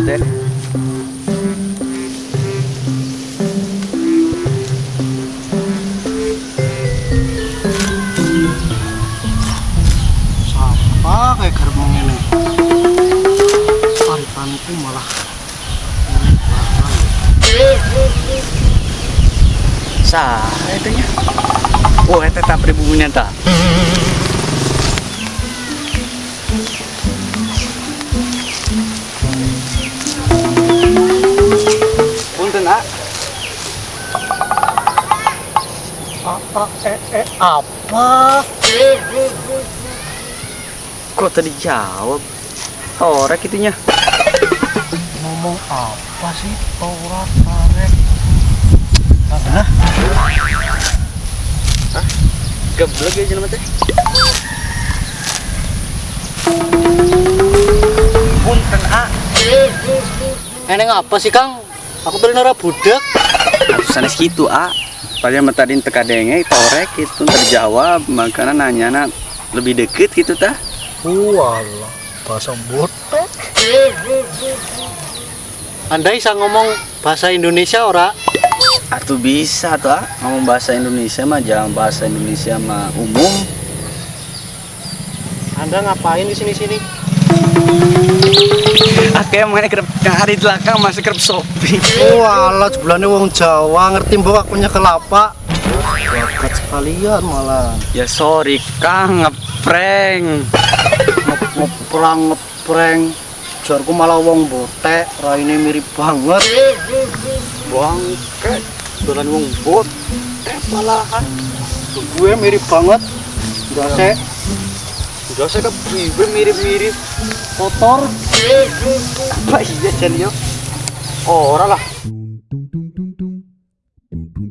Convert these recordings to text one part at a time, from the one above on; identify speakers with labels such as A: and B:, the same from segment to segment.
A: gitu ya
B: Apa kayak gerbong ini? Paritanku malah
A: sah itunya. Oh itu tak pribumi tak
B: apa eh eh apa?
A: kok tadi jawab torek itunya
B: Ngomong apa sih? Torak tarik. Hah?
A: geblek ya jenama teh punten ah
B: Ini apa sih Kang? Aku nara budak.
A: Aku sanes gitu ah Padahal tadi teka denge torek itu terjawab makanya nanya na lebih deket gitu tah
B: Walah, bahasa botek. Anda bisa ngomong bahasa Indonesia ora?
A: Atuh bisa tuh ah ngomong bahasa Indonesia mah jangan bahasa Indonesia mah umum
B: Anda ngapain di sini-sini?
A: Oke, mana kerap hari belakang masih kerap shopping.
B: Walah, sebelah wong Jawa ngerti mbok akunya kelapa. Bakat sekalian malah.
A: Ya sorry, Kang, ngeprank.
B: Nge- Ngeprang ngepreng. Jarku malah wong botek, raine mirip banget. Bangke, dolan wong bot. Eh malahan. Gue mirip banget. Jose. Jose ke gue mirip-mirip kotor. Apa iya jadi yo? Oh, ora lah. Aduh,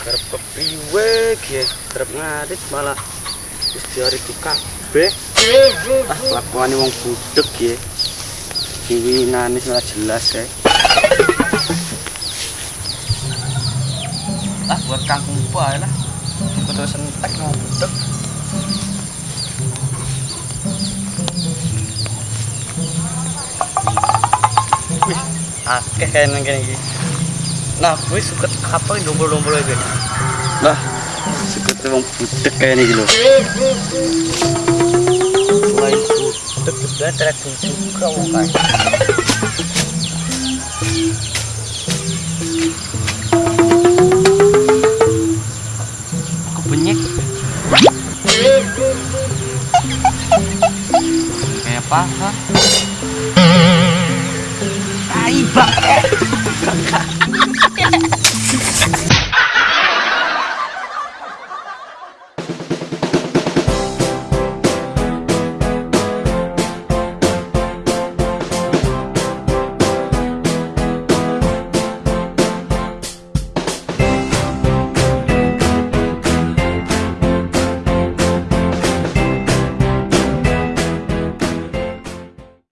A: Kerap kepriwe kerap ngadit malah wis diari di kabeh. Ah, kelakuan wong ya. Diwinane ora jelas ya. Ah, buat kangkung bae lah. Betul sentek mau budek. Akeh kayak nang kene iki. Nah, gue suka apa dombol-dombol. Lah, suka tuh wong budek kayak ini gitu.
B: Selain budek juga terak juga wong kae.
A: Kayak apa?